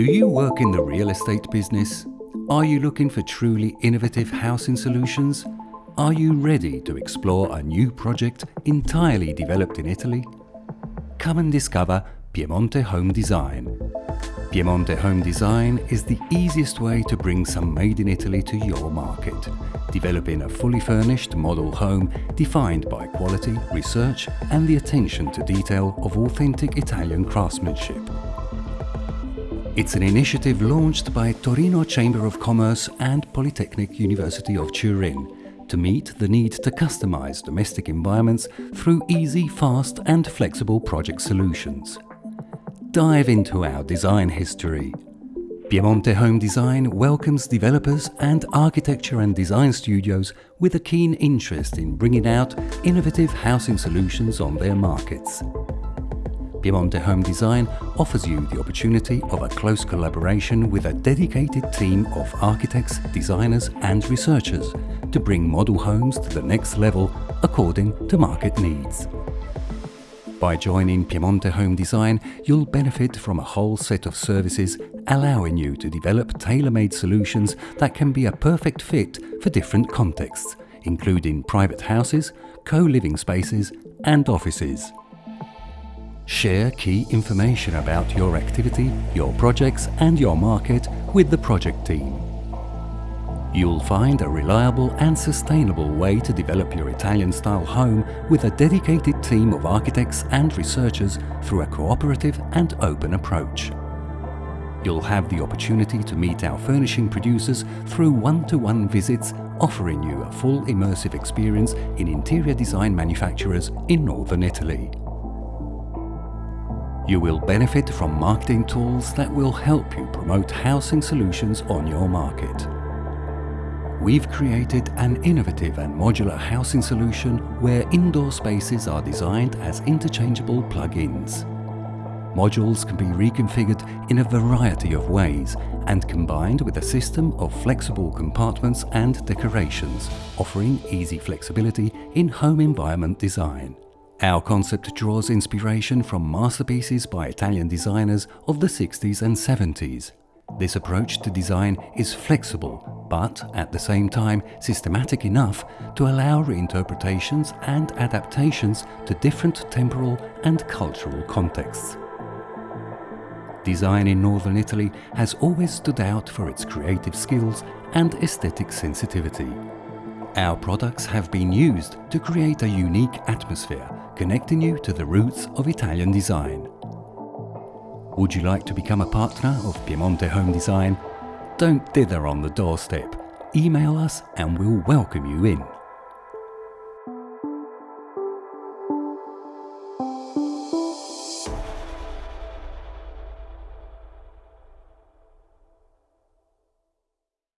Do you work in the real estate business? Are you looking for truly innovative housing solutions? Are you ready to explore a new project entirely developed in Italy? Come and discover Piemonte Home Design. Piemonte Home Design is the easiest way to bring some made in Italy to your market, developing a fully furnished model home defined by quality, research and the attention to detail of authentic Italian craftsmanship. It's an initiative launched by Torino Chamber of Commerce and Polytechnic University of Turin to meet the need to customize domestic environments through easy, fast and flexible project solutions. Dive into our design history. Piemonte Home Design welcomes developers and architecture and design studios with a keen interest in bringing out innovative housing solutions on their markets. Piemonte Home Design offers you the opportunity of a close collaboration with a dedicated team of architects, designers and researchers to bring model homes to the next level according to market needs. By joining Piemonte Home Design, you'll benefit from a whole set of services allowing you to develop tailor-made solutions that can be a perfect fit for different contexts, including private houses, co-living spaces and offices. Share key information about your activity, your projects and your market with the project team. You'll find a reliable and sustainable way to develop your Italian-style home with a dedicated team of architects and researchers through a cooperative and open approach. You'll have the opportunity to meet our furnishing producers through one-to-one -one visits offering you a full immersive experience in interior design manufacturers in northern Italy. You will benefit from marketing tools that will help you promote housing solutions on your market. We've created an innovative and modular housing solution where indoor spaces are designed as interchangeable plug-ins. Modules can be reconfigured in a variety of ways and combined with a system of flexible compartments and decorations, offering easy flexibility in home environment design. Our concept draws inspiration from masterpieces by Italian designers of the 60s and 70s. This approach to design is flexible, but at the same time systematic enough to allow reinterpretations and adaptations to different temporal and cultural contexts. Design in northern Italy has always stood out for its creative skills and aesthetic sensitivity. Our products have been used to create a unique atmosphere, connecting you to the roots of Italian design. Would you like to become a partner of Piemonte Home Design? Don't dither on the doorstep. Email us and we'll welcome you in.